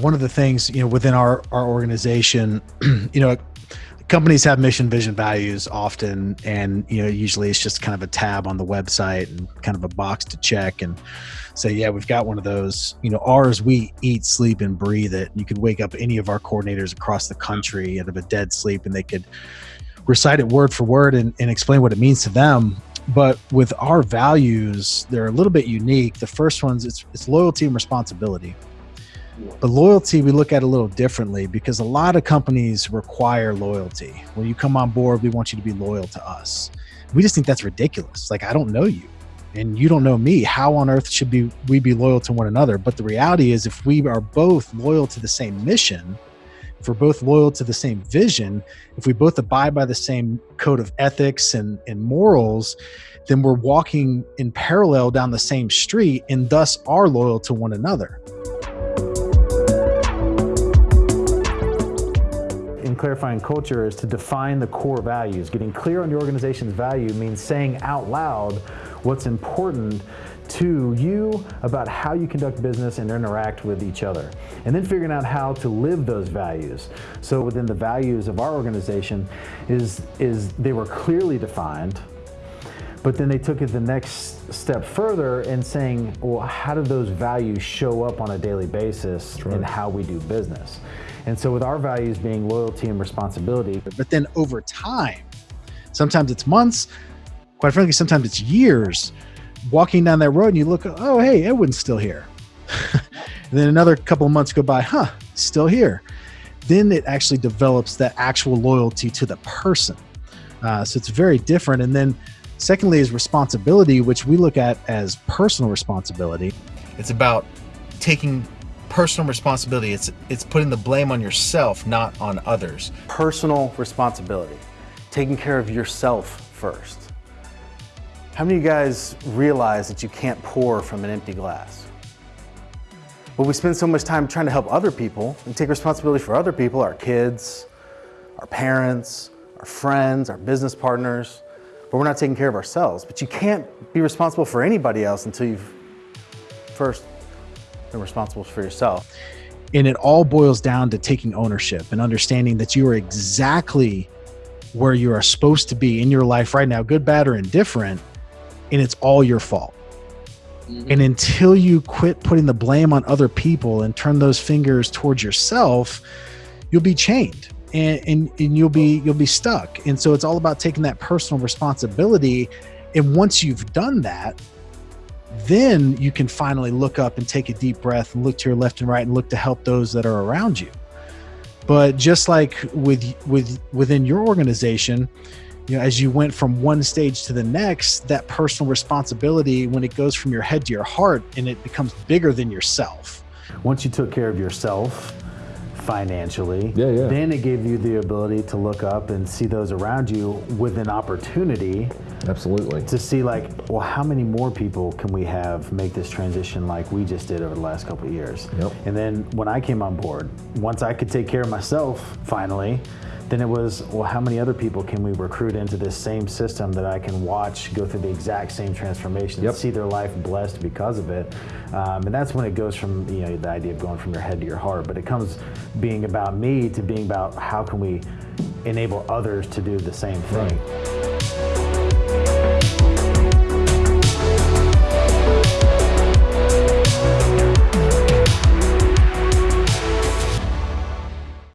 One of the things, you know, within our, our organization, you know, companies have mission, vision, values often, and you know, usually it's just kind of a tab on the website and kind of a box to check and say, yeah, we've got one of those. You know, ours, we eat, sleep, and breathe it. You could wake up any of our coordinators across the country out of a dead sleep, and they could recite it word for word and, and explain what it means to them. But with our values, they're a little bit unique. The first one's it's, it's loyalty and responsibility. But loyalty, we look at a little differently because a lot of companies require loyalty. When you come on board, we want you to be loyal to us. We just think that's ridiculous. Like, I don't know you and you don't know me. How on earth should be we be loyal to one another? But the reality is, if we are both loyal to the same mission, if we're both loyal to the same vision, if we both abide by the same code of ethics and, and morals, then we're walking in parallel down the same street and thus are loyal to one another. Clarifying culture is to define the core values. Getting clear on your organization's value means saying out loud what's important to you about how you conduct business and interact with each other. And then figuring out how to live those values. So within the values of our organization is, is they were clearly defined, but then they took it the next step further and saying, well, how do those values show up on a daily basis right. in how we do business? And so with our values being loyalty and responsibility. But then over time, sometimes it's months, quite frankly, sometimes it's years, walking down that road and you look, oh, hey, Edwin's still here. and then another couple of months go by, huh, still here. Then it actually develops that actual loyalty to the person. Uh, so it's very different. And then Secondly is responsibility, which we look at as personal responsibility. It's about taking personal responsibility. It's it's putting the blame on yourself, not on others. Personal responsibility. Taking care of yourself first. How many of you guys realize that you can't pour from an empty glass? But we spend so much time trying to help other people and take responsibility for other people, our kids, our parents, our friends, our business partners but we're not taking care of ourselves. But you can't be responsible for anybody else until you've first been responsible for yourself. And it all boils down to taking ownership and understanding that you are exactly where you are supposed to be in your life right now, good, bad, or indifferent, and it's all your fault. Mm -hmm. And until you quit putting the blame on other people and turn those fingers towards yourself, you'll be chained and, and, and you'll be you'll be stuck. And so it's all about taking that personal responsibility. And once you've done that then you can finally look up and take a deep breath and look to your left and right and look to help those that are around you. But just like with with within your organization you know as you went from one stage to the next that personal responsibility when it goes from your head to your heart and it becomes bigger than yourself. Once you took care of yourself financially. Yeah, yeah. Then it gave you the ability to look up and see those around you with an opportunity. Absolutely. To see like, well, how many more people can we have make this transition like we just did over the last couple of years? Yep. And then when I came on board, once I could take care of myself finally, then it was, well, how many other people can we recruit into this same system that I can watch go through the exact same transformation yep. and see their life blessed because of it? Um, and that's when it goes from, you know, the idea of going from your head to your heart. But it comes being about me to being about how can we enable others to do the same thing. Right.